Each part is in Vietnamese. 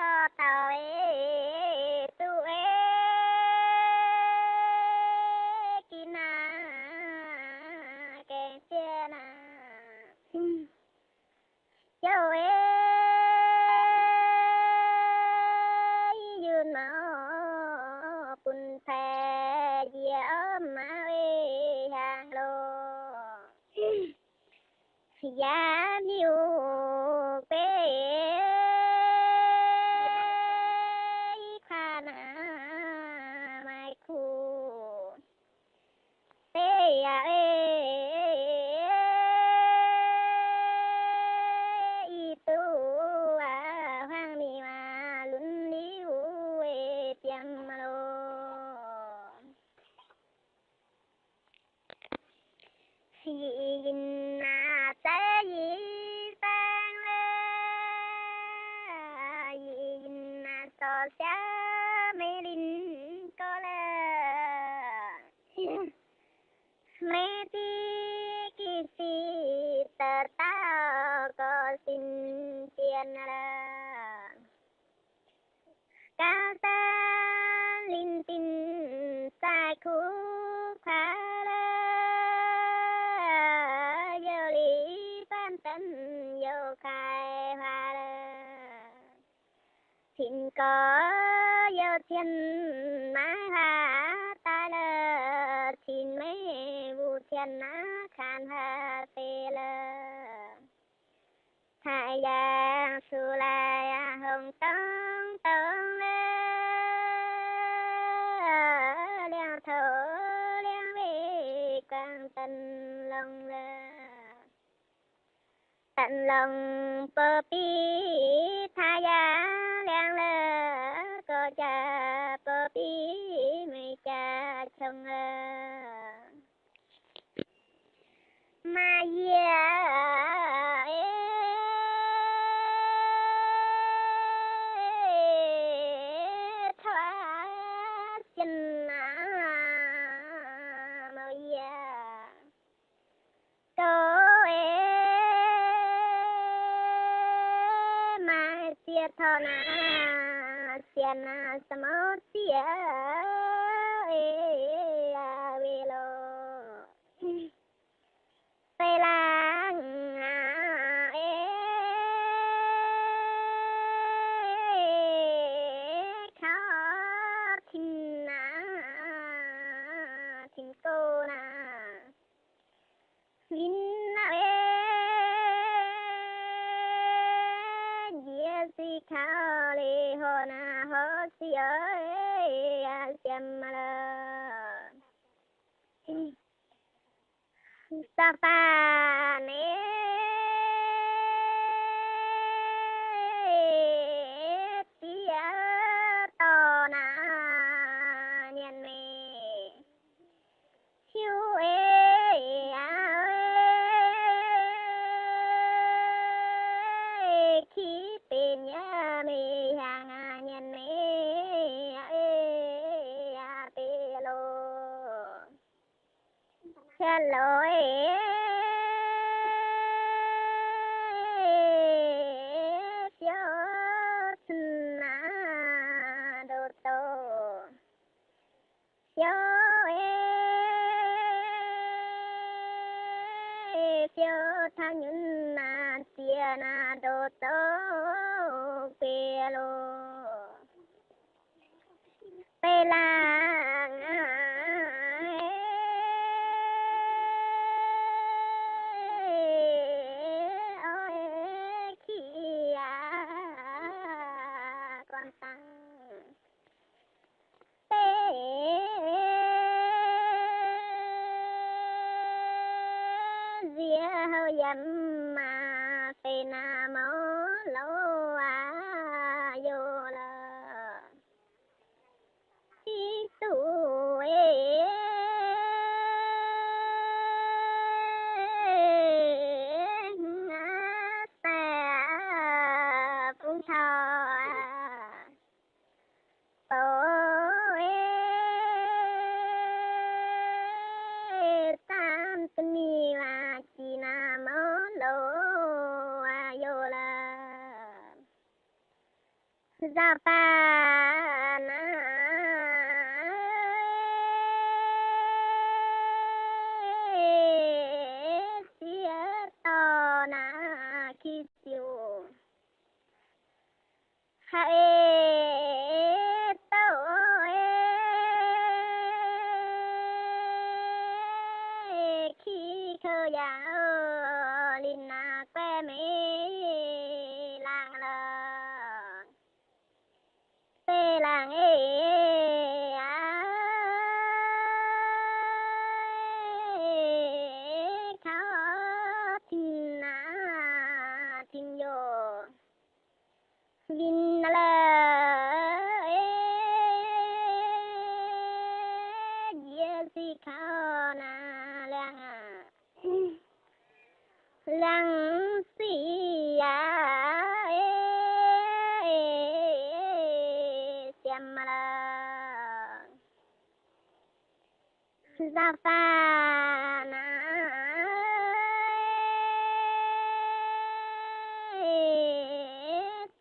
cho tàu شامل kolam Meti kisi tertau kosin tianara Kata lintin thiên mã ha ta la xin mê vu thiên na khan ha tê la thái giang su la hồng tông tông la liang thở liang về quang tân long lơ, tận lòng bờ pi Thái ya liang lơ. ចាពពីមេចាឆងម៉ាយាអេថាចិនណាម៉ាយាតោអេម៉ាជាធណា ಜನ ಸಮೂರ್ತಿಯ à xem mà ờ, la sa pha nè. Hello lỗi siêu na đô tô siêu ê siêu thang nhân na tia na đô tô bê lô con tăng tê dĩa dâm mà phê na mô lô à vô là chi tu อยู่ฮาเอเตเอขี้เขยาลินนาแป้เมลางเลางเตลางเอ lang si ya xem là. Ra pha na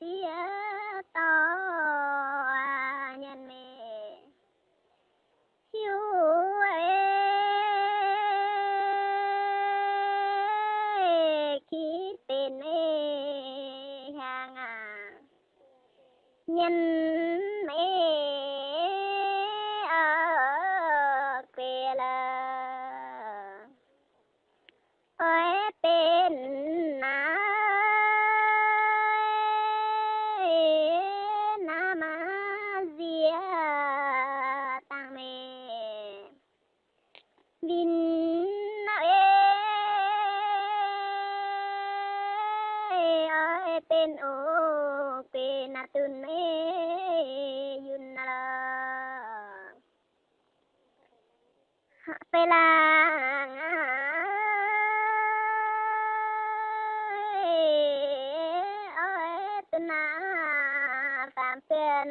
tia to nhân mê hiu khi tên hàng à nhân mẹ ở quê là ôi tên na na ma zia tăng mê vin ơi tên ô நடத்துனே யுன்னலா pelang oi tenar sampean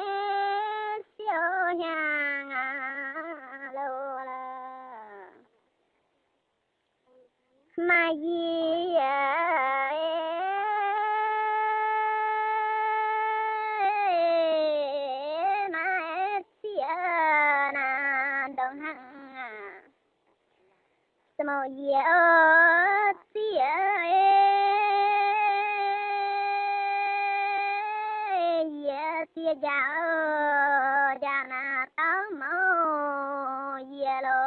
ជាយ៉ាយ៉ាណាតមកយាឡូ